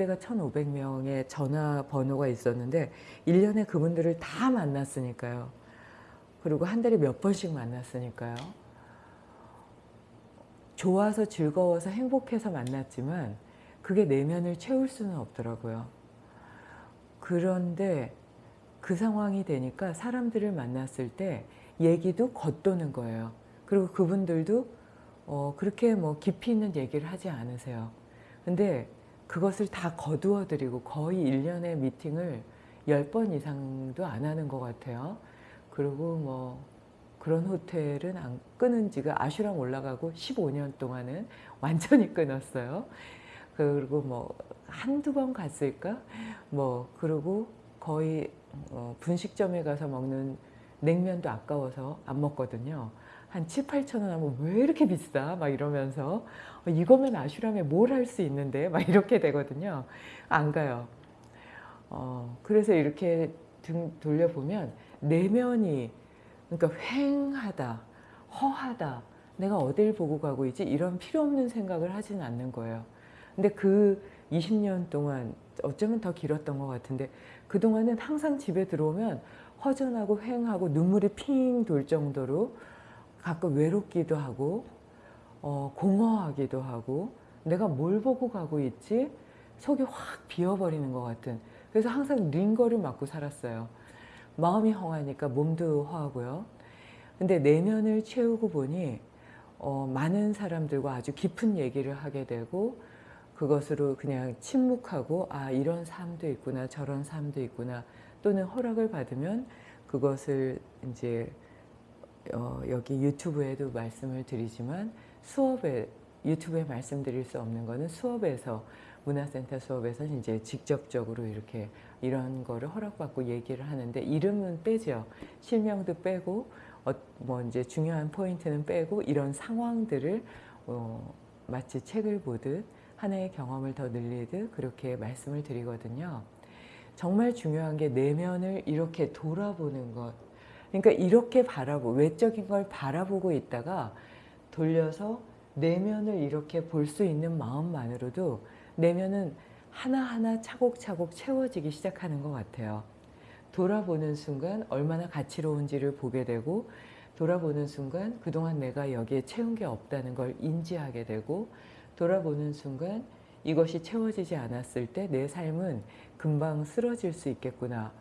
그때가 1,500명의 전화번호가 있었는데 1년에 그분들을 다 만났으니까요. 그리고 한 달에 몇 번씩 만났으니까요. 좋아서 즐거워서 행복해서 만났지만 그게 내면을 채울 수는 없더라고요. 그런데 그 상황이 되니까 사람들을 만났을 때 얘기도 겉도는 거예요. 그리고 그분들도 어 그렇게 뭐 깊이 있는 얘기를 하지 않으세요. 근데 그것을 다 거두어 드리고 거의 1년의 미팅을 10번 이상도 안 하는 것 같아요. 그리고 뭐 그런 호텔은 안 끊은 지가 아슈랑 올라가고 15년 동안은 완전히 끊었어요. 그리고 뭐 한두 번 갔을까? 뭐 그리고 거의 어 분식점에 가서 먹는 냉면도 아까워서 안 먹거든요. 한 7, 8천 원 하면 왜 이렇게 비싸? 막 이러면서 어, 이거면 아슈람에 뭘 할 수 있는데? 막 이렇게 되거든요. 안 가요. 어, 그래서 이렇게 등 돌려보면 내면이 그러니까 횡하다, 허하다, 내가 어딜 보고 가고 있지? 이런 필요 없는 생각을 하진 않는 거예요. 근데 그 20년 동안 어쩌면 더 길었던 것 같은데 그동안은 항상 집에 들어오면 허전하고 횡하고 눈물이 핑 돌 정도로 가끔 외롭기도 하고 어, 공허하기도 하고 내가 뭘 보고 가고 있지? 속이 확 비어버리는 것 같은 그래서 항상 링거를 맞고 살았어요. 마음이 허하니까 몸도 허하고요. 근데 내면을 채우고 보니 어, 많은 사람들과 아주 깊은 얘기를 하게 되고 그것으로 그냥 침묵하고 아 이런 삶도 있구나 저런 삶도 있구나 또는 허락을 받으면 그것을 이제 어, 여기 유튜브에도 말씀을 드리지만 수업에 유튜브에 말씀드릴 수 없는 거는 수업에서 문화센터 수업에서 이제 직접적으로 이렇게 이런 거를 허락받고 얘기를 하는데 이름은 빼죠. 실명도 빼고 어, 뭐 이제 중요한 포인트는 빼고 이런 상황들을 어, 마치 책을 보듯 하나의 경험을 더 늘리듯 그렇게 말씀을 드리거든요. 정말 중요한 게 내면을 이렇게 돌아보는 것. 그러니까 이렇게 바라보 외적인 걸 바라보고 있다가 돌려서 내면을 이렇게 볼 수 있는 마음만으로도 내면은 하나하나 차곡차곡 채워지기 시작하는 것 같아요. 돌아보는 순간 얼마나 가치로운지를 보게 되고 돌아보는 순간 그동안 내가 여기에 채운 게 없다는 걸 인지하게 되고 돌아보는 순간 이것이 채워지지 않았을 때 내 삶은 금방 쓰러질 수 있겠구나.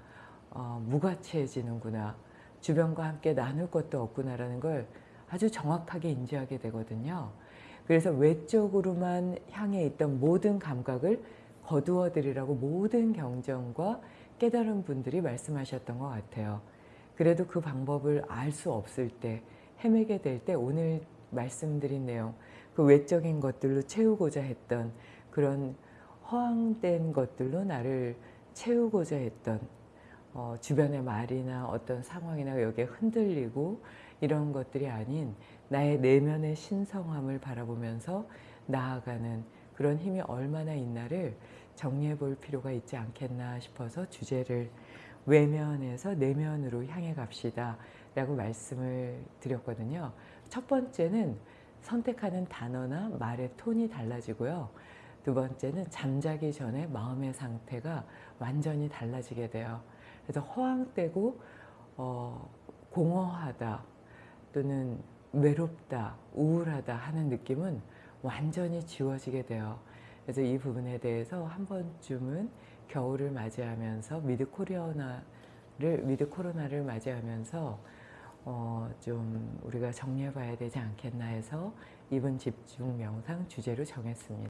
어, 무가치해지는구나. 주변과 함께 나눌 것도 없구나라는 걸 아주 정확하게 인지하게 되거든요. 그래서 외적으로만 향해 있던 모든 감각을 거두어 드리라고 모든 경전과 깨달은 분들이 말씀하셨던 것 같아요. 그래도 그 방법을 알 수 없을 때 헤매게 될 때 오늘 말씀드린 내용 그 외적인 것들로 채우고자 했던 그런 허황된 것들로 나를 채우고자 했던 어, 주변의 말이나 어떤 상황이나 여기에 흔들리고 이런 것들이 아닌 나의 내면의 신성함을 바라보면서 나아가는 그런 힘이 얼마나 있나를 정리해 볼 필요가 있지 않겠나 싶어서 주제를 외면에서 내면으로 향해 갑시다 라고 말씀을 드렸거든요. 첫 번째는 선택하는 단어나 말의 톤이 달라지고요. 두 번째는 잠자기 전에 마음의 상태가 완전히 달라지게 돼요. 그래서 허황되고 어, 공허하다 또는 외롭다, 우울하다 하는 느낌은 완전히 지워지게 돼요. 그래서 이 부분에 대해서 한 번쯤은 겨울을 맞이하면서 미드 코로나를 미드 코로나를 맞이하면서 어, 좀 우리가 정리해 봐야 되지 않겠나 해서 이번 집중 명상 주제로 정했습니다.